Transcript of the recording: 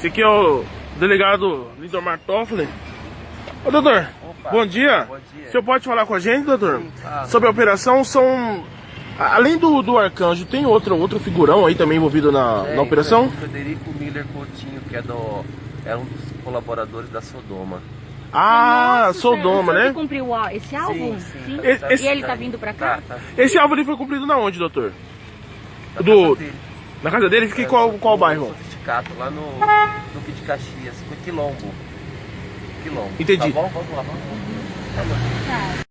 Esse aqui é o delegado Lindomar Toffoli. Ô doutor, Opa, bom dia. bom dia. O senhor pode falar com a gente, doutor? Sim, claro. Sobre a operação, são. Além do, do Arcanjo, tem outro, outro figurão aí também envolvido na, É, na operação? então, o Frederico Miller Coutinho, que é, do, é um dos colaboradores da Sodoma. Ah, Nossa, Sodoma, né? que cumpriu ó, esse álbum? Sim, sim. Esse- esse- E ele tá vindo pra cá? Tá, tá. Esse alvo ali foi cumprido na onde, doutor? Na Do- casa dele. Na casa dele? Fica em É, qual, qual bairro? Sofisticato, lá no Duque de Caxias, no Quilombo. Quilombo. Entendi. Tá bom? Vamos lá, vamos lá. Tá bom. Tá.